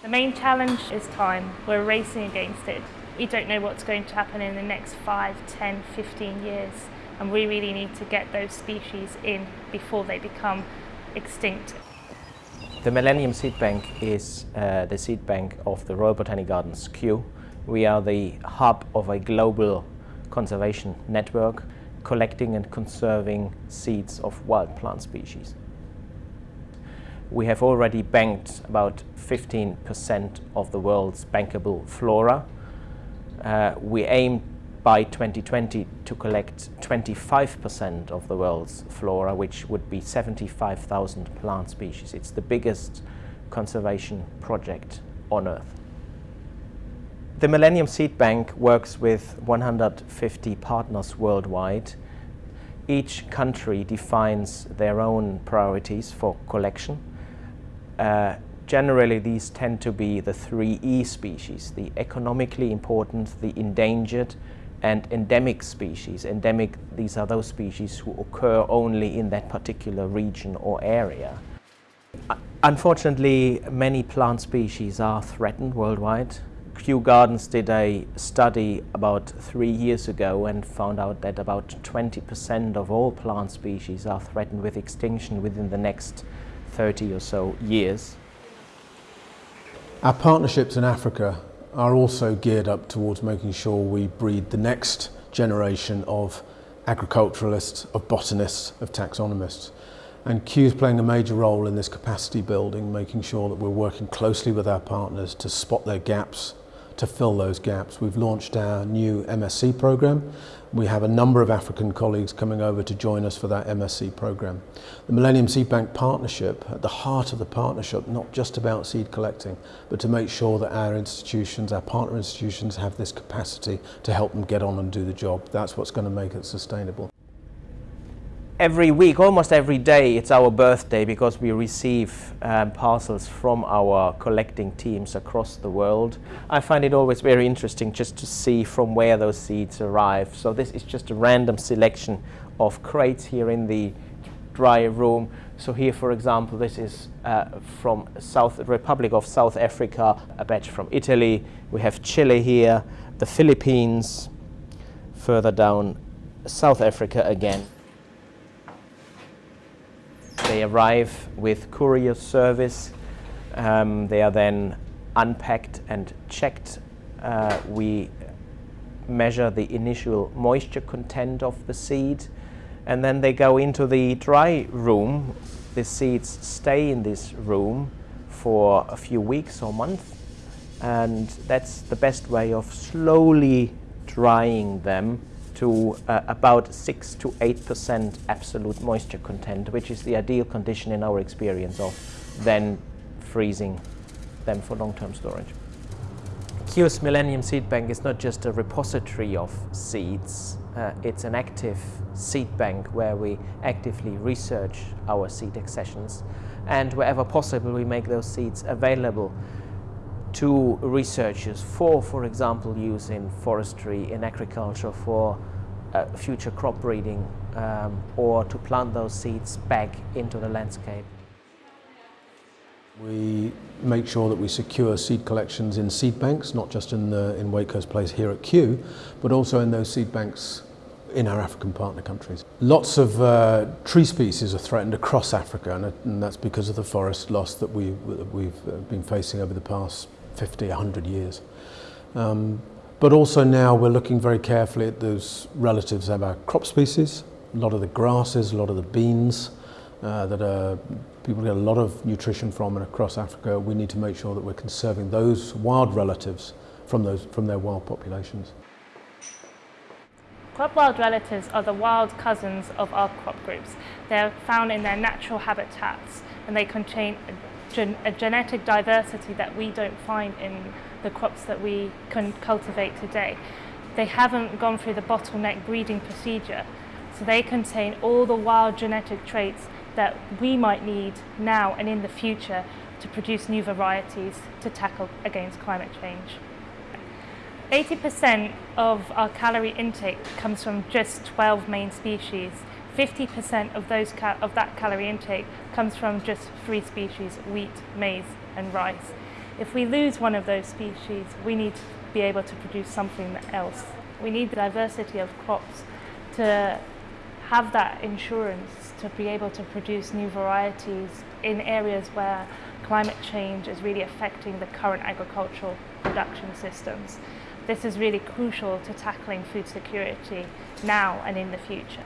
The main challenge is time. We're racing against it. We don't know what's going to happen in the next 5, 10, 15 years and we really need to get those species in before they become extinct. The Millennium Seed Bank is uh, the seed bank of the Royal Botanic Gardens Kew. We are the hub of a global conservation network collecting and conserving seeds of wild plant species. We have already banked about 15% of the world's bankable flora. Uh, we aim by 2020 to collect 25% of the world's flora, which would be 75,000 plant species. It's the biggest conservation project on Earth. The Millennium Seed Bank works with 150 partners worldwide. Each country defines their own priorities for collection. Uh, generally, these tend to be the three E species, the economically important, the endangered, and endemic species. Endemic, these are those species who occur only in that particular region or area. Unfortunately, many plant species are threatened worldwide. Kew Gardens did a study about three years ago and found out that about 20% of all plant species are threatened with extinction within the next 30 or so years. Our partnerships in Africa are also geared up towards making sure we breed the next generation of agriculturalists, of botanists, of taxonomists. And Kew is playing a major role in this capacity building, making sure that we're working closely with our partners to spot their gaps, to fill those gaps. We've launched our new MSc program. We have a number of African colleagues coming over to join us for that MSc program. The Millennium Seed Bank partnership, at the heart of the partnership, not just about seed collecting, but to make sure that our institutions, our partner institutions, have this capacity to help them get on and do the job. That's what's going to make it sustainable. Every week, almost every day, it's our birthday because we receive um, parcels from our collecting teams across the world. I find it always very interesting just to see from where those seeds arrive. So this is just a random selection of crates here in the dry room. So here, for example, this is uh, from South Republic of South Africa, a batch from Italy. We have Chile here, the Philippines, further down South Africa again. They arrive with courier service. Um, they are then unpacked and checked. Uh, we measure the initial moisture content of the seed and then they go into the dry room. The seeds stay in this room for a few weeks or months and that's the best way of slowly drying them to uh, about 6 to 8% absolute moisture content, which is the ideal condition in our experience of then freezing them for long-term storage. Kew's Millennium Seed Bank is not just a repository of seeds, uh, it's an active seed bank where we actively research our seed accessions and wherever possible we make those seeds available to researchers for, for example, use in forestry, in agriculture, for uh, future crop breeding, um, or to plant those seeds back into the landscape. We make sure that we secure seed collections in seed banks, not just in, the, in Wakehurst Place here at Kew, but also in those seed banks in our African partner countries. Lots of uh, tree species are threatened across Africa and, and that's because of the forest loss that, we, we've uh, been facing over the past 50, 100 years. Um, but also now we're looking very carefully at those relatives of our crop species, a lot of the grasses, a lot of the beans uh, that people get a lot of nutrition from and across Africa. We need to make sure that we're conserving those wild relatives from, those, from their wild populations. Crop wild relatives are the wild cousins of our crop groups. They're found in their natural habitats and they contain a, gen a genetic diversity that we don't find in the crops that we can cultivate today. They haven't gone through the bottleneck breeding procedure, so they contain all the wild genetic traits that we might need now and in the future to produce new varieties to tackle against climate change. 80% of our calorie intake comes from just 12 main species. 50% of, those of that calorie intake comes from just three species, wheat, maize and rice. If we lose one of those species, we need to be able to produce something else. We need the diversity of crops to have that insurance to be able to produce new varieties in areas where climate change is really affecting the current agricultural production systems. This is really crucial to tackling food security now and in the future.